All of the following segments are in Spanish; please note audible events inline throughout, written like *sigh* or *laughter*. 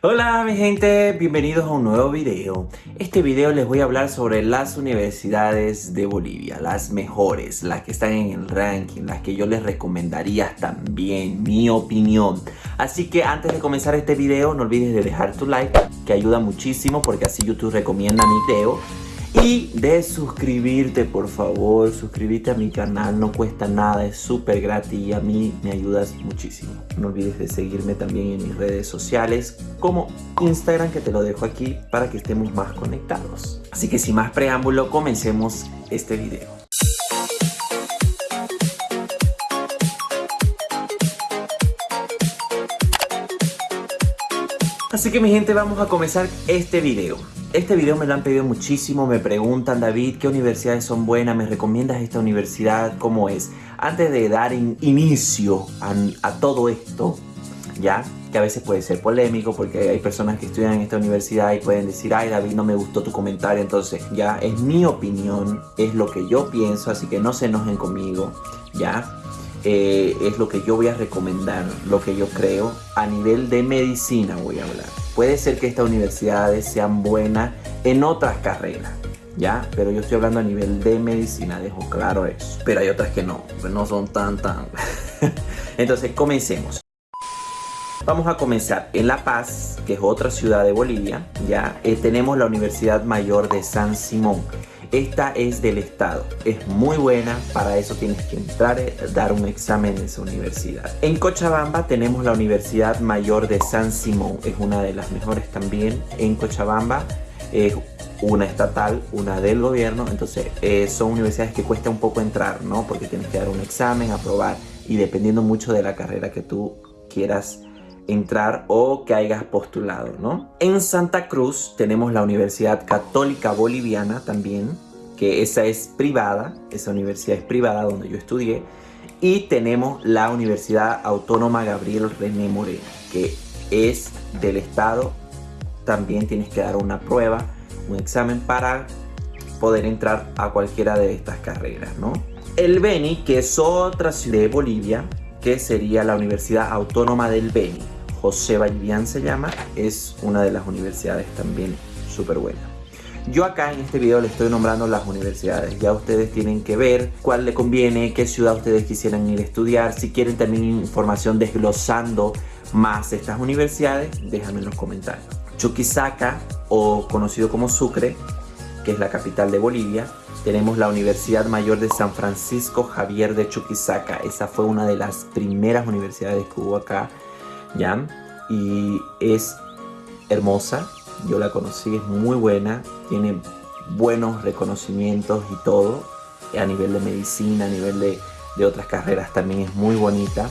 Hola mi gente, bienvenidos a un nuevo video. Este video les voy a hablar sobre las universidades de Bolivia, las mejores, las que están en el ranking, las que yo les recomendaría también, mi opinión. Así que antes de comenzar este video no olvides de dejar tu like, que ayuda muchísimo porque así YouTube recomienda mi video y de suscribirte por favor, suscríbete a mi canal, no cuesta nada, es súper gratis y a mí me ayudas muchísimo. No olvides de seguirme también en mis redes sociales como Instagram que te lo dejo aquí para que estemos más conectados. Así que sin más preámbulo, comencemos este video. Así que mi gente vamos a comenzar este video este video me lo han pedido muchísimo, me preguntan David qué universidades son buenas, me recomiendas esta universidad, cómo es. Antes de dar inicio a, todo esto, ya, que a veces puede ser polémico porque hay personas que estudian en esta universidad y pueden decir, ay David no me gustó tu comentario, entonces ya es mi opinión, es lo que yo pienso, así que no se enojen conmigo, ya. Eh, es lo que yo voy a recomendar, lo que yo creo. A nivel de medicina voy a hablar. Puede ser que estas universidades sean buenas en otras carreras, ¿ya? Pero yo estoy hablando a nivel de medicina, dejo claro eso. Pero hay otras que no, no son tan tan... *laughs* Entonces, comencemos. Vamos a comenzar en La Paz, que es otra ciudad de Bolivia, ya eh, tenemos la Universidad Mayor de San Simón. Esta es del Estado, es muy buena, para eso tienes que entrar, eh, dar un examen en esa universidad. En Cochabamba tenemos la Universidad Mayor de San Simón, es una de las mejores también en Cochabamba. Es una estatal, una del gobierno, entonces eh, son universidades que cuesta un poco entrar, ¿no? Porque tienes que dar un examen, aprobar y dependiendo mucho de la carrera que tú quieras entrar o que hayas postulado, ¿no? En Santa Cruz tenemos la Universidad Católica Boliviana también, que esa es privada, esa universidad es privada donde yo estudié, y tenemos la Universidad Autónoma Gabriel René Moreno, que es del Estado, también tienes que dar una prueba, un examen para poder entrar a cualquiera de estas carreras, ¿no? El Beni, que es otra ciudad de Bolivia, que sería la Universidad Autónoma del Beni. José Vallivian se llama, es una de las universidades también súper buena. Yo acá en este video le estoy nombrando las universidades, ya ustedes tienen que ver cuál le conviene, qué ciudad ustedes quisieran ir a estudiar, si quieren también información desglosando más estas universidades, déjame en los comentarios. Chuquisaca, o conocido como Sucre, que es la capital de Bolivia, tenemos la Universidad Mayor de San Francisco Javier de Chuquisaca. Esa fue una de las primeras universidades que hubo acá ¿ya? Y es hermosa, yo la conocí, es muy buena, tiene buenos reconocimientos y todo, a nivel de medicina, a nivel de, otras carreras también es muy bonita.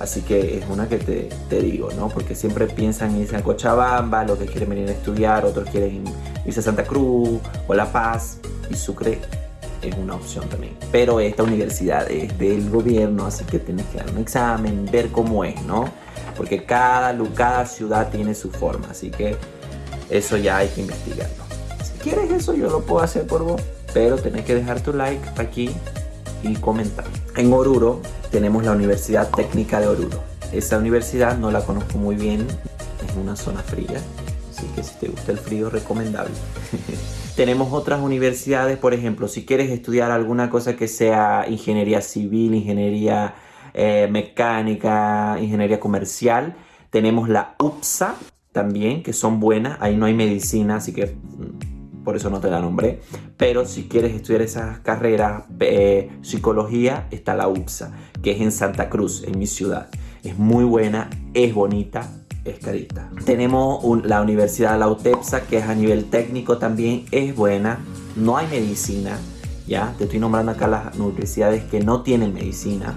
Así que es una que te, te, digo, ¿no? Porque siempre piensan irse a Cochabamba, los que quieren venir a estudiar, otros quieren irse a Santa Cruz o La Paz y Sucre es una opción también. Pero esta universidad es del gobierno, así que tienes que dar un examen, ver cómo es, ¿no? Porque cada, cada ciudad tiene su forma, así que eso ya hay que investigarlo. Si quieres eso yo lo puedo hacer por vos, pero tenés que dejar tu like aquí y comentar. En Oruro tenemos la Universidad Técnica de Oruro. Esa universidad no la conozco muy bien, es una zona fría, así que si te gusta el frío recomendable. *laughs* Tenemos otras universidades, por ejemplo, si quieres estudiar alguna cosa que sea ingeniería civil, ingeniería eh, mecánica, ingeniería comercial. Tenemos la UPSA también, que son buenas. Ahí no hay medicina, así que mm, por eso no te la nombré. Pero si quieres estudiar esas carreras, eh, psicología, está la UPSA, que es en Santa Cruz, en mi ciudad. Es muy buena, es bonita, es carita. Tenemos la Universidad la UTEPSA, que es a nivel técnico también, es buena. No hay medicina, ya. Te estoy nombrando acá las universidades que no tienen medicina.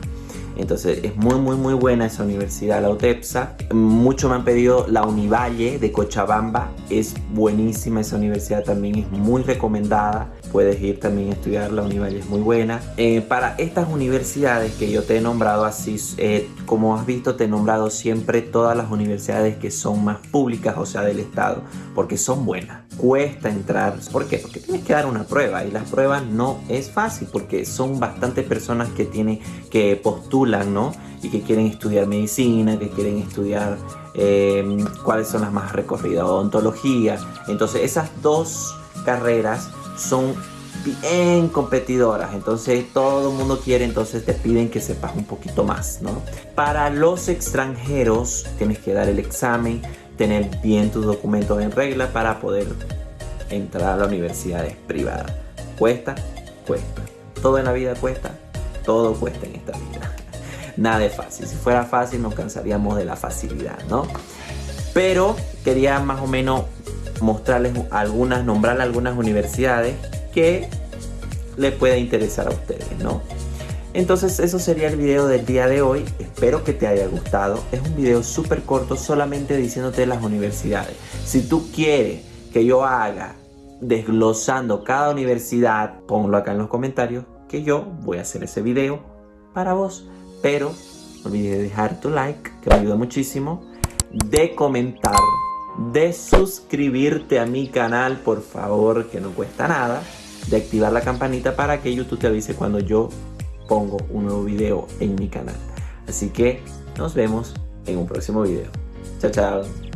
Entonces es muy muy muy buena esa universidad, la UTEPSA. Mucho me han pedido la Univalle de Cochabamba. Es buenísima esa universidad también, es muy recomendada. Puedes ir también a estudiar, la Univalle es muy buena. Eh, para estas universidades que yo te he nombrado así, eh, como has visto te he nombrado siempre todas las universidades que son más públicas, o sea del Estado, porque son buenas. Cuesta entrar, ¿por qué? Porque tienes que dar una prueba y las pruebas no es fácil porque son bastantes personas que tienen, que postulan, ¿no? Y que quieren estudiar medicina, que quieren estudiar eh, cuáles son las más recorridas, odontología. Entonces esas dos carreras son bien competidoras, entonces todo el mundo quiere, entonces te piden que sepas un poquito más, ¿no? Para los extranjeros tienes que dar el examen, tener bien tus documentos en regla para poder entrar a la universidad privada. ¿Cuesta? Cuesta. Todo en la vida cuesta, todo cuesta en esta vida. *laughs* Nada es fácil, si fuera fácil nos cansaríamos de la facilidad, ¿no? Pero quería más o menos mostrarles algunas, nombrarles algunas universidades que les pueda interesar a ustedes, ¿no? Entonces eso sería el video del día de hoy, espero que te haya gustado, es un video súper corto solamente diciéndote las universidades. Si tú quieres que yo haga desglosando cada universidad, ponlo acá en los comentarios que yo voy a hacer ese video para vos. Pero no olvides de dejar tu like, que me ayuda muchísimo, de comentar de suscribirte a mi canal, por favor, que no cuesta nada, de activar la campanita para que YouTube te avise cuando yo pongo un nuevo video en mi canal. Así que nos vemos en un próximo video. Chao, chao.